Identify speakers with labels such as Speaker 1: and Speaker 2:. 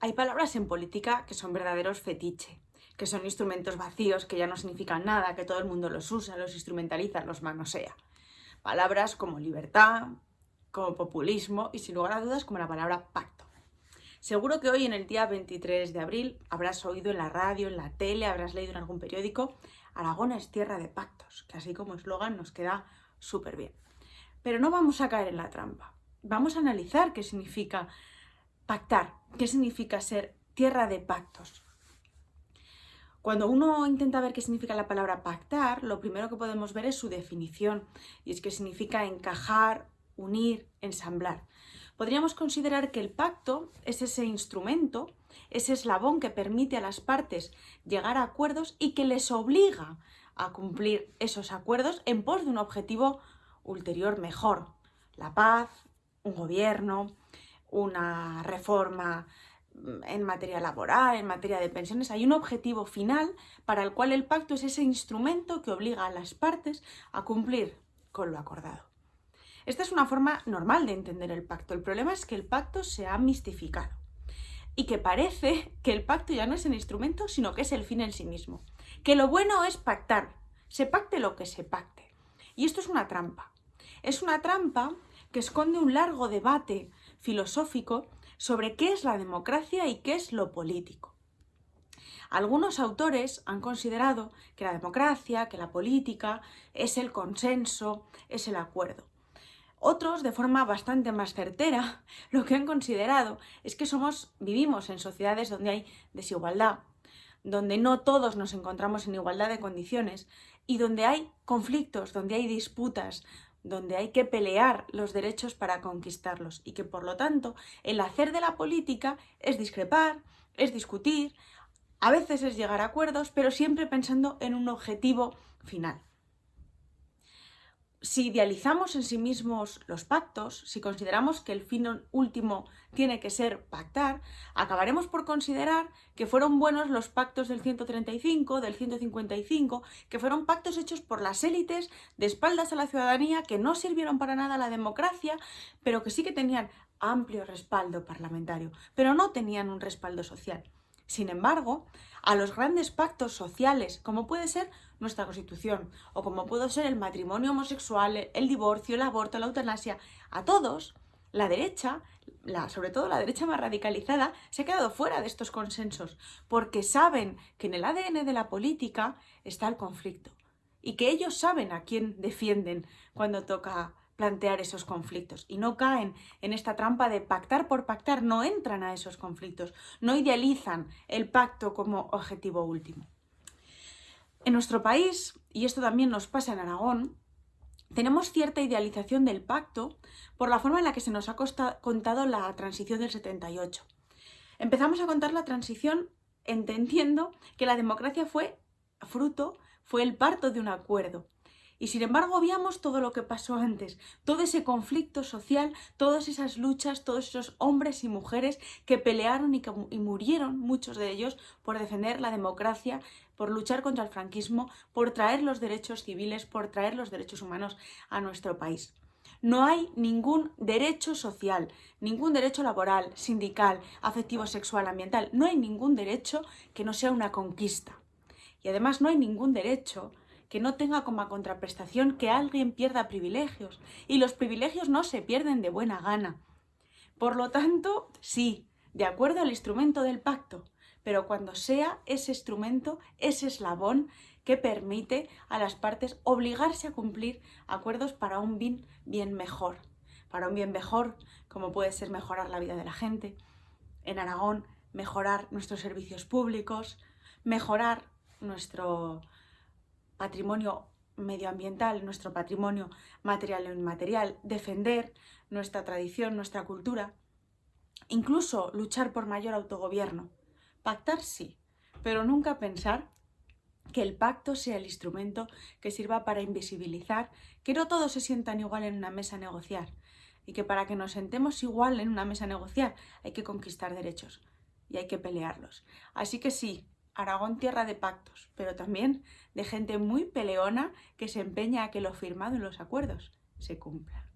Speaker 1: Hay palabras en política que son verdaderos fetiche, que son instrumentos vacíos, que ya no significan nada, que todo el mundo los usa, los instrumentaliza, los manosea. Palabras como libertad, como populismo y sin lugar a dudas como la palabra pacto. Seguro que hoy en el día 23 de abril habrás oído en la radio, en la tele, habrás leído en algún periódico Aragón es tierra de pactos, que así como eslogan nos queda súper bien. Pero no vamos a caer en la trampa. Vamos a analizar qué significa pactar, qué significa ser tierra de pactos. Cuando uno intenta ver qué significa la palabra pactar, lo primero que podemos ver es su definición, y es que significa encajar, unir, ensamblar. Podríamos considerar que el pacto es ese instrumento, ese eslabón que permite a las partes llegar a acuerdos y que les obliga a cumplir esos acuerdos en pos de un objetivo ulterior mejor. La paz, un gobierno, una reforma mm, en materia laboral, en materia de pensiones, hay un objetivo final para el cual el pacto es ese instrumento que obliga a las partes a cumplir con lo acordado. Esta es una forma normal de entender el pacto. El problema es que el pacto se ha mistificado y que parece que el pacto ya no es el instrumento, sino que es el fin en sí mismo. Que lo bueno es pactar, se pacte lo que se pacte. Y esto es una trampa. Es una trampa que esconde un largo debate filosófico sobre qué es la democracia y qué es lo político. Algunos autores han considerado que la democracia, que la política, es el consenso, es el acuerdo. Otros, de forma bastante más certera, lo que han considerado es que somos, vivimos en sociedades donde hay desigualdad, donde no todos nos encontramos en igualdad de condiciones y donde hay conflictos, donde hay disputas, donde hay que pelear los derechos para conquistarlos y que por lo tanto el hacer de la política es discrepar, es discutir, a veces es llegar a acuerdos, pero siempre pensando en un objetivo final si idealizamos en sí mismos los pactos, si consideramos que el fin último tiene que ser pactar, acabaremos por considerar que fueron buenos los pactos del 135, del 155, que fueron pactos hechos por las élites de espaldas a la ciudadanía, que no sirvieron para nada a la democracia, pero que sí que tenían amplio respaldo parlamentario, pero no tenían un respaldo social. Sin embargo, a los grandes pactos sociales, como puede ser nuestra Constitución, o como puede ser el matrimonio homosexual, el divorcio, el aborto, la eutanasia, a todos, la derecha, sobre todo la derecha más radicalizada, se ha quedado fuera de estos consensos, porque saben que en el ADN de la política está el conflicto, y que ellos saben a quién defienden cuando toca plantear esos conflictos y no caen en esta trampa de pactar por pactar, no entran a esos conflictos, no idealizan el pacto como objetivo último. En nuestro país, y esto también nos pasa en Aragón, tenemos cierta idealización del pacto por la forma en la que se nos ha contado la transición del 78. Empezamos a contar la transición entendiendo que la democracia fue fruto, fue el parto de un acuerdo, y sin embargo obviamos todo lo que pasó antes, todo ese conflicto social, todas esas luchas, todos esos hombres y mujeres que pelearon y, que, y murieron, muchos de ellos, por defender la democracia, por luchar contra el franquismo, por traer los derechos civiles, por traer los derechos humanos a nuestro país. No hay ningún derecho social, ningún derecho laboral, sindical, afectivo, sexual, ambiental. No hay ningún derecho que no sea una conquista. Y además no hay ningún derecho que no tenga como contraprestación que alguien pierda privilegios. Y los privilegios no se pierden de buena gana. Por lo tanto, sí, de acuerdo al instrumento del pacto, pero cuando sea ese instrumento, ese eslabón que permite a las partes obligarse a cumplir acuerdos para un bien, bien mejor. Para un bien mejor, como puede ser mejorar la vida de la gente. En Aragón, mejorar nuestros servicios públicos, mejorar nuestro, patrimonio medioambiental, nuestro patrimonio material e inmaterial, defender nuestra tradición, nuestra cultura, incluso luchar por mayor autogobierno. Pactar sí, pero nunca pensar que el pacto sea el instrumento que sirva para invisibilizar que no todos se sientan igual en una mesa a negociar y que para que nos sentemos igual en una mesa a negociar hay que conquistar derechos y hay que pelearlos. Así que sí, Aragón tierra de pactos, pero también de gente muy peleona que se empeña a que lo firmado en los acuerdos se cumpla.